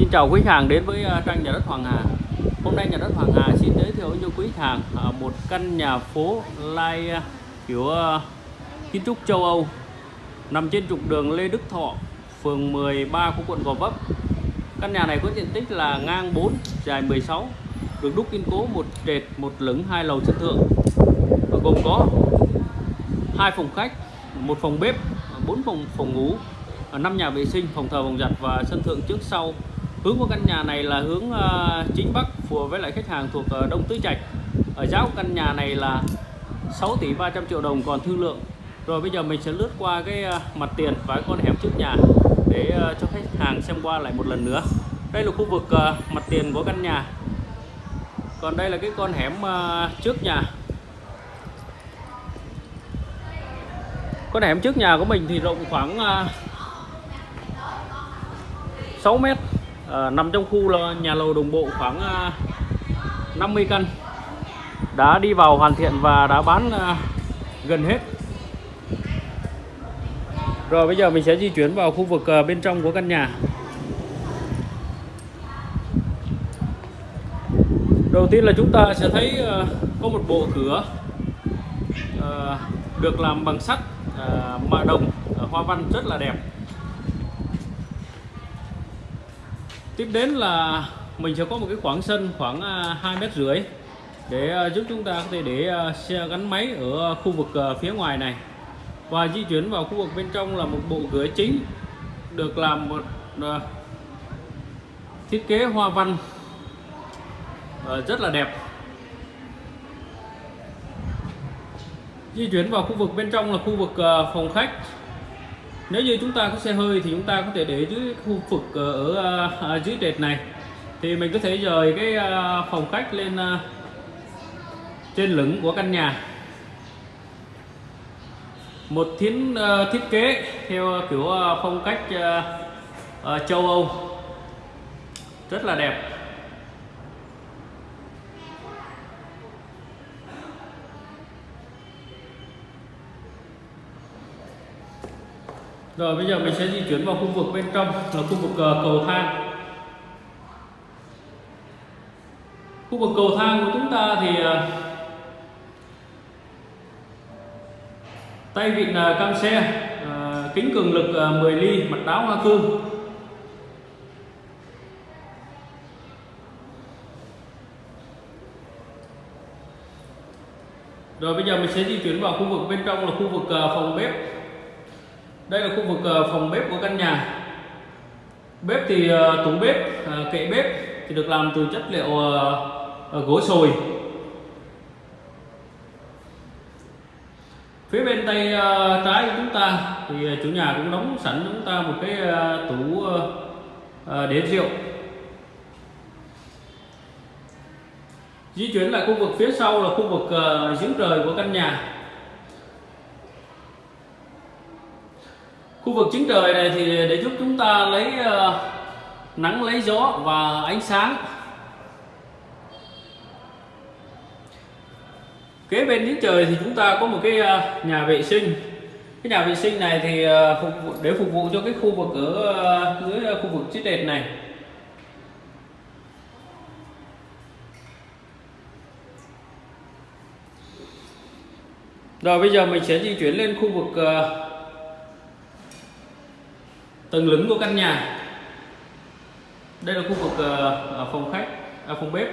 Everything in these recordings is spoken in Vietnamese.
Xin chào quý khách hàng đến với à, trang nhà đất Hoàng Hà. Hôm nay nhà đất Hoàng Hà xin giới thiệu cho quý khách hàng à, một căn nhà phố lai à, kiểu kiến trúc châu Âu nằm trên trục đường Lê Đức Thọ, phường 13 của quận Gò Vấp. Căn nhà này có diện tích là ngang 4, dài 16, được đúc kiên cố một trệt, một lửng, hai lầu sân thượng. Và gồm có hai phòng khách, một phòng bếp, bốn phòng phòng ngủ, năm nhà vệ sinh, phòng thờ, phòng giặt và sân thượng trước sau. Hướng của căn nhà này là hướng uh, chính bắc phù hợp với lại khách hàng thuộc uh, Đông Tứ Trạch. Ở giá của căn nhà này là 6 tỷ 300 triệu đồng còn thương lượng. Rồi bây giờ mình sẽ lướt qua cái uh, mặt tiền và cái con hẻm trước nhà để uh, cho khách hàng xem qua lại một lần nữa. Đây là khu vực uh, mặt tiền của căn nhà. Còn đây là cái con hẻm uh, trước nhà. Con hẻm trước nhà của mình thì rộng khoảng uh, 6 mét à, nằm trong khu là nhà lầu đồng bộ khoảng ờ, à, 50 căn. Đã đi vào hoàn thiện và đã bán à, gần hết. Rồi bây giờ mình sẽ di chuyển vào khu vực à, bên trong của căn nhà. Đầu tiên là chúng ta sẽ thấy à, có một bộ cửa à, được làm bằng sắt à, mạ đồng à, hoa văn rất là đẹp. Tiếp đến là mình sẽ có một cái khoảng sân khoảng à, hai mét rưỡi để à, giúp chúng ta có thể để à, xe gắn máy ở khu vực phía ngoài này. Và di chuyển vào khu vực bên trong là một bộ cửa chính được làm một thiết kế hoa văn rất là đẹp. Di chuyển vào khu vực bên trong là khu vực phòng khách nếu như chúng ta có xe hơi thì chúng ta có thể để dưới khu vực ờ, ở, ở dưới trệt này. Thì mình có thể rời cái ờ, phòng khách lên trên lửng của căn nhà. Một thiến thiết kế theo kiểu phong cách châu Âu. Rất là đẹp. Rồi bây giờ mình sẽ di chuyển vào khu vực bên trong là khu vực ờ, cầu thang. Khu vực cầu thang của chúng ta thì ờ, tay vịn ờ, cam xe, kính cường lực 10 ly, mặt đáo hoa cương. Rồi bây giờ mình sẽ di chuyển vào khu vực bên trong là khu vực phòng bếp đây là khu vực ờ, phòng bếp của căn nhà. Bếp thì ờ, tủ bếp ờ, kệ bếp thì được làm từ chất liệu gỗ sồi. Phía bên tay trái của chúng ta thì chủ nhà cũng đóng sẵn chúng ta một cái tủ để rượu. Di chuyển lại khu vực phía sau là khu vực giếng trời của căn nhà. Khu vực chính trời này thì để giúp chúng ta lấy ờ, nắng lấy gió và ánh sáng. Kế bên chính trời thì chúng ta có một cái ờ, nhà vệ sinh. Cái nhà vệ sinh này thì ờ, phục vụ, để phục vụ cho cái khu vực ở dưới khu vực chiếc đệt này. Rồi bây giờ mình sẽ di chuyển lên khu vực tầng lửng của căn nhà. Đây là khu vực ờ, ờ, phòng khách à, phòng bếp.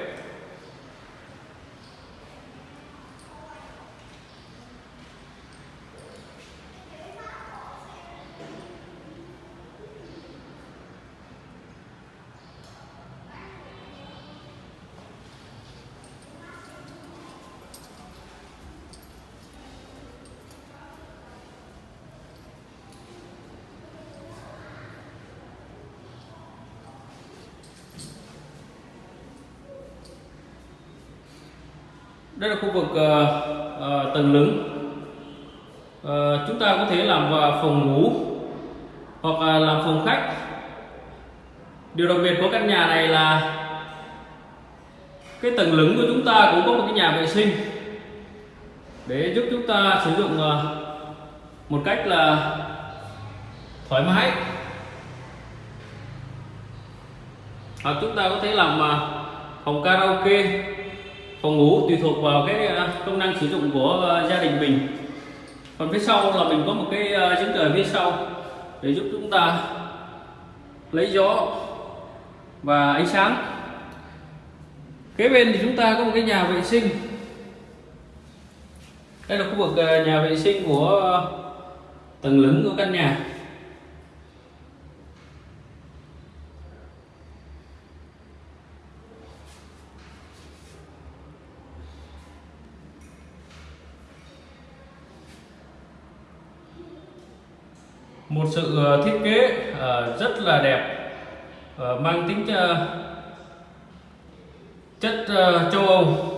Đây là khu vực uh, uh, tầng lửng. Uh, chúng ta có thể làm vào phòng ngủ hoặc là làm phòng khách. Điều đặc biệt của căn nhà này là cái tầng lửng của chúng ta cũng có một cái nhà vệ sinh để giúp chúng ta sử dụng một cách là thoải mái. Hoặc chúng ta có thể làm phòng karaoke phòng ngủ tùy thuộc vào cái à, công năng sử dụng của à, gia đình mình. Còn phía sau là mình có một cái à, giếng trời phía sau để giúp chúng ta lấy gió và ánh sáng. Kế bên thì chúng ta có một cái nhà vệ sinh. Đây là khu vực nhà vệ sinh của tầng lửng của căn nhà. Một sự ờ, thiết kế ờ, rất là đẹp ờ, mang tính chất châu Âu.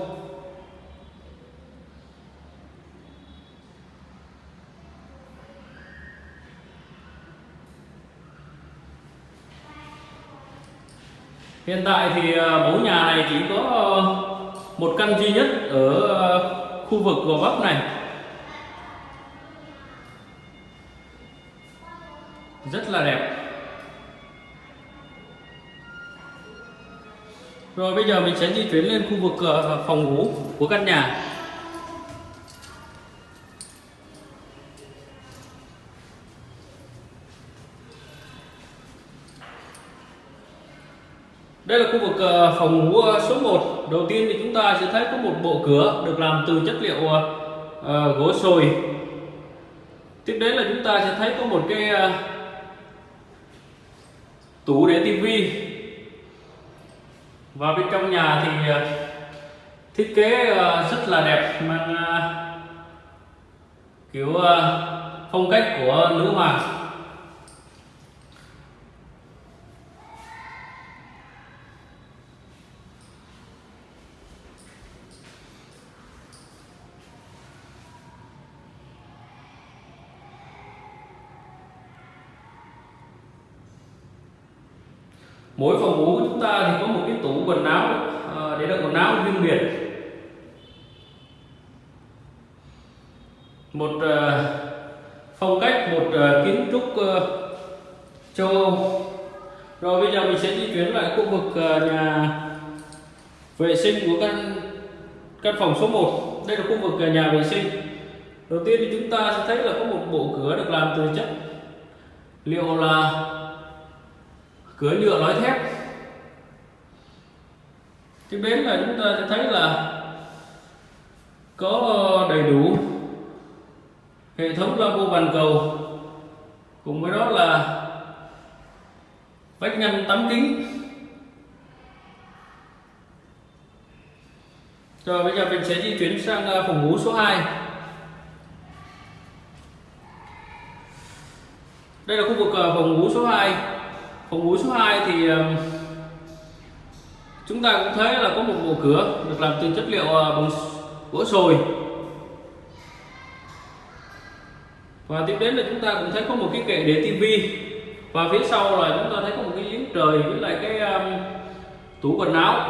Hiện tại thì mẫu nhà này chỉ có một căn duy nhất ở khu vực Gò Vấp này. Rất là đẹp. Rồi, bây giờ mình sẽ di chuyển lên khu vực ờ, phòng ngủ của căn nhà. Đây là khu vực ờ, phòng ngủ ờ, số 1 Đầu tiên thì chúng ta sẽ thấy có một bộ cửa được làm từ chất liệu gỗ sồi. Tiếp đến là chúng ta sẽ thấy có một cái tủ để tivi và bên trong nhà thì ờ, thiết kế ờ, rất là đẹp, mang ờ, kiểu phong cách của nữ hoàng. Mỗi phòng ngủ của chúng ta thì có một cái tủ quần áo à, để đựng quần áo riêng biệt. Một à, phong cách, một à, kiến trúc châu Âu rồi bây giờ mình sẽ di chuyển lại khu vực nhà vệ sinh của căn căn phòng số 1 đây là khu vực nhà vệ sinh. Đầu tiên thì chúng ta sẽ thấy là có một bộ cửa được làm từ chất liệu là cửa nhựa lõi thép. Tiếp đến là chúng ta sẽ thấy là có đầy đủ hệ thống lavabo bàn cầu. Cùng với đó là vách ngăn tắm kính. Rồi bây giờ mình sẽ di chuyển sang à, phòng ngủ số 2 đây là khu vực à, phòng ngủ số 2 phòng ngủ số 2 thì ờ, chúng ta cũng thấy là có một bộ cửa được làm từ chất liệu ờ, bằng gỗ sồi. Và tiếp đến là chúng ta cũng thấy có một cái kệ để tivi và phía sau là chúng ta thấy có một cái giếng trời với lại cái um, tủ quần áo.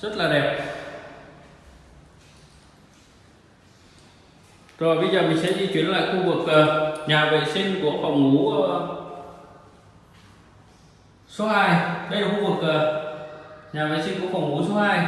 Rất là đẹp. Rồi, bây giờ mình sẽ di chuyển lại khu vực ờ, ờ, ờ, nhà vệ sinh của phòng ngủ số 2 đây là khu vực nhà vệ sinh của phòng ngủ số 2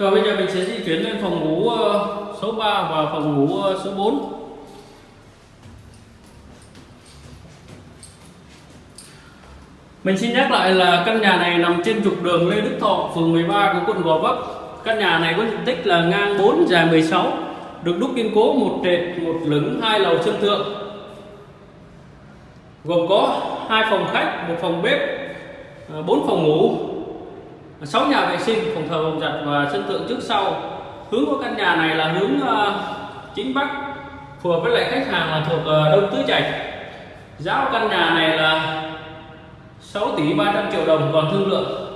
Rồi bây giờ mình sẽ di chuyển lên phòng ngủ ờ, số 3 và phòng ngủ ờ, số 4 Mình xin nhắc lại là căn nhà này nằm trên trục đường Lê Đức Thọ, phường 13 của quận Gò Vấp. Căn nhà này có diện tích là ngang 4 dài 16, được đúc kiên cố một trệt, một lửng, hai lầu chân thượng. Gồm có hai phòng khách, một phòng bếp, ờ, bốn phòng ngủ, 6 nhà vệ sinh phòng thờ phòng giặt và sân thượng trước sau. Hướng của căn nhà này là hướng ờ, chính bắc phù hợp với lại khách hàng là thuộc ờ, đông tứ trạch. Giá của căn nhà này là 6 tỷ 300 triệu đồng còn thương lượng.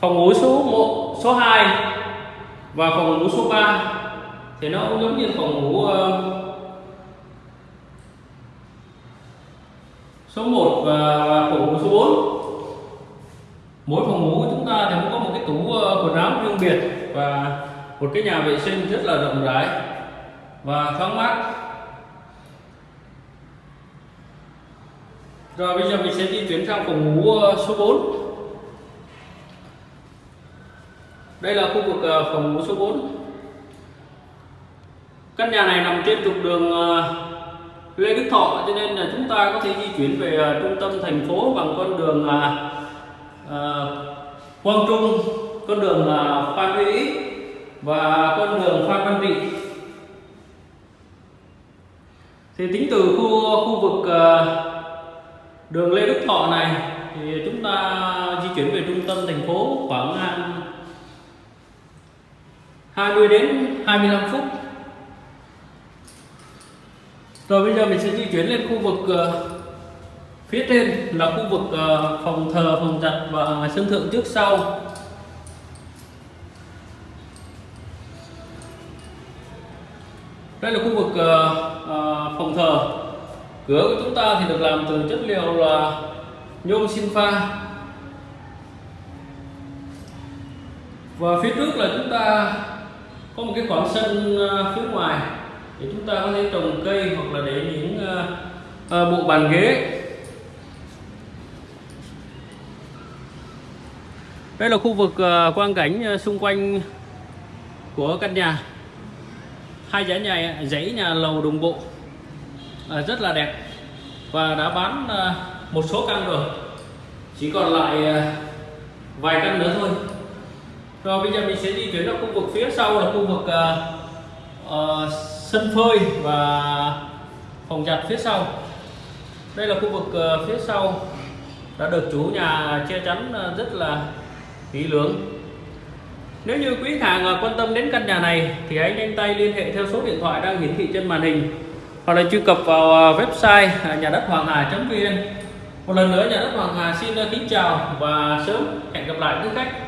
Phòng ngủ số 1, số 2 và phòng ngủ số 3 thì nó cũng giống như phòng ngủ uh, số 1 và, và phòng số 4 mỗi phòng ngủ của chúng ta thì cũng có một cái tủ ờ, quần áo riêng biệt và một cái nhà vệ sinh rất là rộng rãi và thoáng mát. Rồi bây giờ mình sẽ di chuyển sang phòng ngủ ờ, số 4 đây là khu vực ờ, phòng ngủ số 4 căn nhà này nằm trên trục đường Lê Đức Thọ cho nên là chúng ta có thể di chuyển về à, trung tâm thành phố bằng con đường à, à, Quang Trung con đường à, Phan Huy và con đường Phan Văn Trị thì tính từ khu khu vực à, đường Lê Đức Thọ này thì chúng ta di chuyển về trung tâm thành phố khoảng à, 20 đến 25 phút rồi bây giờ mình sẽ di chuyển lên khu vực uh, phía trên là khu vực uh, phòng thờ phòng giặt và sân thượng trước sau. Đây là khu vực uh, uh, phòng thờ. Cửa của chúng ta thì được làm từ chất liệu là nhôm xin pha. Và phía trước là chúng ta có một cái khoảng sân uh, phía ngoài để chúng ta có thể trồng cây hoặc là để những uh, bộ bàn ghế. Đây là khu vực uh, quang cảnh uh, xung quanh của căn nhà. Hai dãy nhà dãy nhà lầu đồng bộ uh, rất là đẹp và đã bán uh, một số căn rồi. Chỉ còn lại uh, vài căn nữa thôi. Rồi bây giờ mình sẽ di khu vực phía sau là khu vực uh, uh, sân phơi và phòng giặt phía sau. Đây là khu vực ờ, phía sau đã được chủ nhà che chắn ờ, rất là kỹ lưỡng. Nếu như quý hàng ờ, quan tâm đến căn nhà này thì hãy nhanh tay liên hệ theo số điện thoại đang hiển thị trên màn hình hoặc là truy cập vào website à, nhà đất hoàng hà.vn một lần nữa, nhà đất hoàng hà xin kính chào và sớm hẹn gặp lại quý khách.